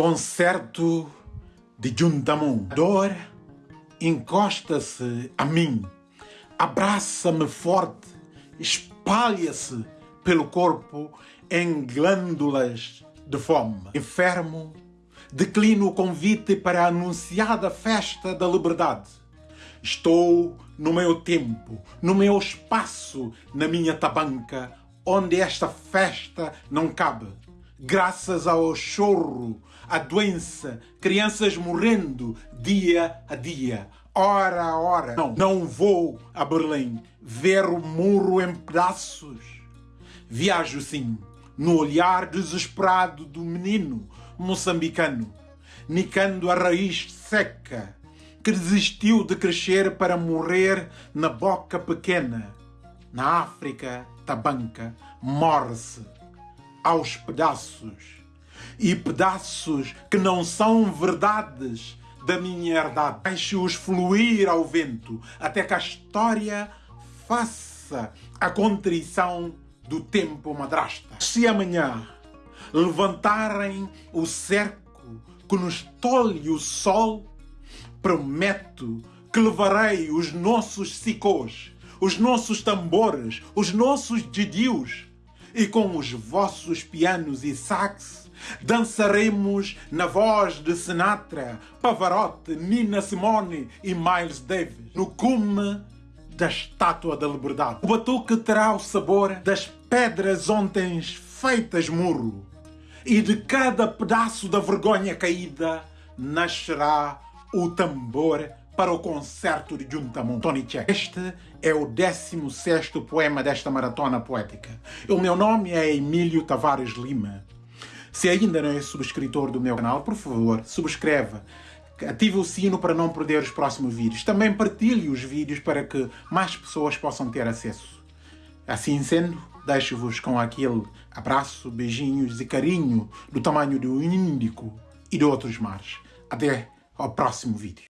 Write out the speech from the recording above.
Concerto de Juntamon. Dor encosta-se a mim, abraça-me forte, espalha-se pelo corpo em glândulas de fome. Enfermo, declino o convite para a anunciada festa da liberdade. Estou no meu tempo, no meu espaço, na minha tabanca, onde esta festa não cabe graças ao chorro, à doença, crianças morrendo dia a dia, hora a hora. Não, não vou a Berlim ver o muro em pedaços. Viajo sim, no olhar desesperado do menino moçambicano, nicando a raiz seca que desistiu de crescer para morrer na boca pequena. Na África, tabanca, morre-se aos pedaços. E pedaços que não são verdades da minha herdade. Deixe-os fluir ao vento até que a história faça a contrição do tempo madrasta. Se amanhã levantarem o cerco que nos tolhe o sol, prometo que levarei os nossos sicôs, os nossos tambores, os nossos didios e com os vossos pianos e sax dançaremos na voz de Sinatra, Pavarotti, Nina Simone e Miles Davis no cume da Estátua da Liberdade. O batuque terá o sabor das pedras ontem feitas murro e de cada pedaço da vergonha caída nascerá o tambor para o concerto de Juntamon Tony Check. Este é o 16 poema desta maratona poética. O meu nome é Emílio Tavares Lima. Se ainda não é subscritor do meu canal, por favor, subscreva. Ative o sino para não perder os próximos vídeos. Também partilhe os vídeos para que mais pessoas possam ter acesso. Assim sendo, deixo-vos com aquele abraço, beijinhos e carinho do tamanho do Índico e de outros mares. Até ao próximo vídeo.